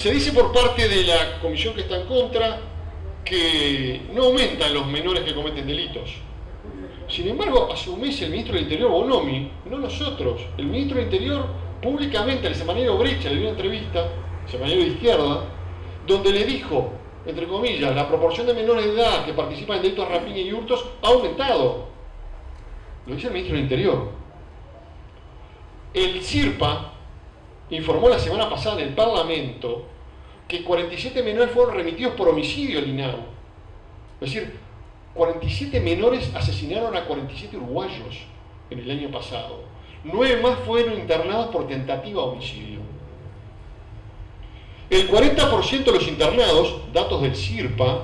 Se dice por parte de la comisión que está en contra que no aumentan los menores que cometen delitos. Sin embargo, mes el ministro del Interior, Bonomi, no nosotros, el ministro del Interior públicamente el semanero Brecha le dio una entrevista, semanero de izquierda, donde le dijo, entre comillas, la proporción de menores de edad que participan en delitos de rapiña y hurtos ha aumentado. Lo dice el ministro del Interior. El CIRPA informó la semana pasada en el Parlamento que 47 menores fueron remitidos por homicidio al INAU. Es decir, 47 menores asesinaron a 47 uruguayos en el año pasado. Nueve más fueron internados por tentativa de homicidio. El 40% de los internados, datos del CIRPA,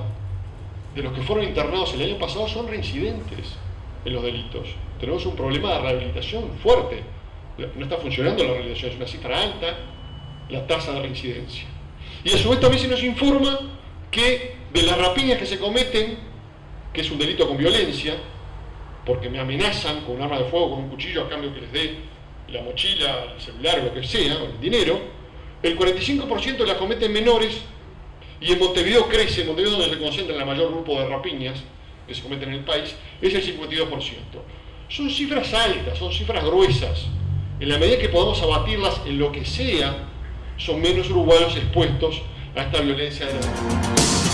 de los que fueron internados el año pasado son reincidentes en los delitos. Tenemos un problema de rehabilitación fuerte. No está funcionando la rehabilitación, es una cifra alta la tasa de reincidencia. Y a su vez también se nos informa que de las rapiñas que se cometen, que es un delito con violencia, porque me amenazan con un arma de fuego, con un cuchillo a cambio que les dé la mochila, el celular, lo que sea, o el dinero, el 45% las cometen menores y en Montevideo crece, en Montevideo donde se concentra el mayor grupo de rapiñas que se cometen en el país, es el 52%. Son cifras altas, son cifras gruesas. En la medida que podamos abatirlas en lo que sea, son menos uruguayos expuestos a esta violencia. de la